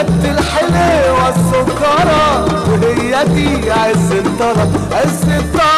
خدت الحلوة السكرة وهي دي عز الطلب عز الطلب.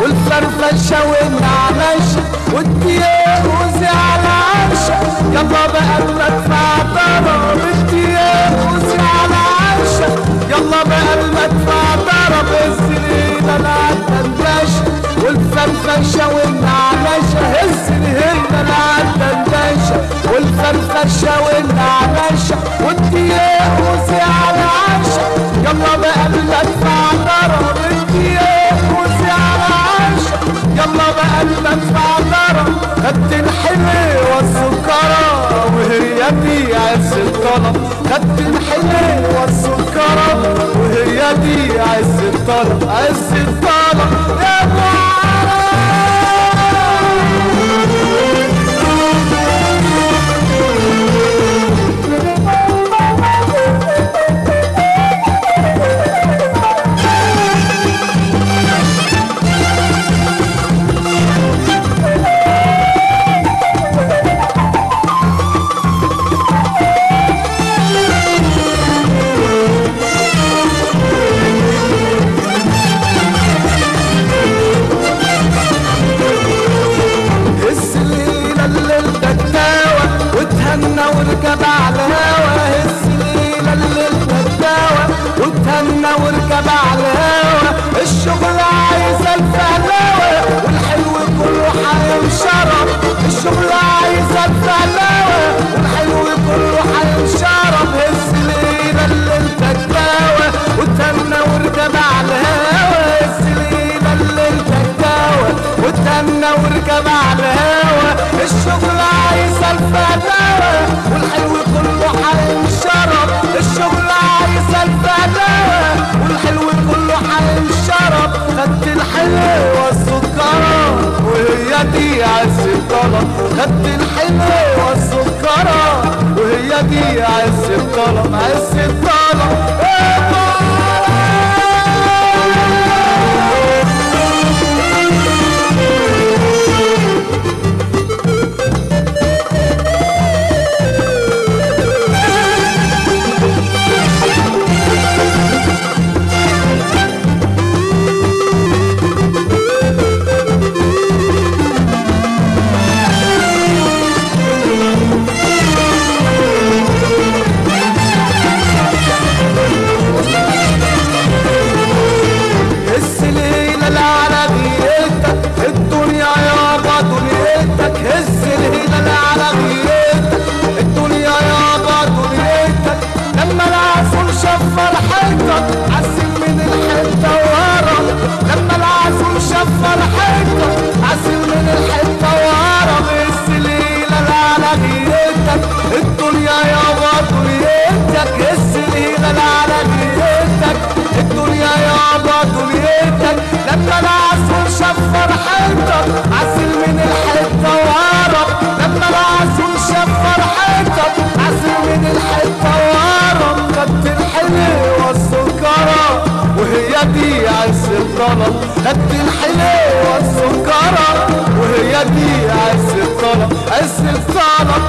العالدندشة والفرفشة يلا بقى المدفع ضرب خدت الحلوة والسكرة وهي عز الطلب. خدت الحلوة والسكرة وهي عز الطلب. عز الطلب. وتهنى واركب على الهوا الشغل عايز الفهلاوة والحلو كله حينشرب الشغل عايز الفهلاوة والحلو كله حينشرب هز الليلة اللي الدكاوة وتهنى واركب على الهوا هز الليلة اللي الدكاوة وتهنى واركب على الهوا الشغل عايز الفهلاوة والحلو كله حينشرب الشغل دي عز الطلب خدت الحلوة السكرة وهي دي عز الطلب عز الطلب شاف فرحتك عسل من الحتة ورا لما العسول شاف فرحتك عسل من الحتة ورا هز ليلة العربيتك الدنيا يابا دنيتك دي عز الطلب خدت الحلوه السكره وهي دي عز الطلب عز الطلب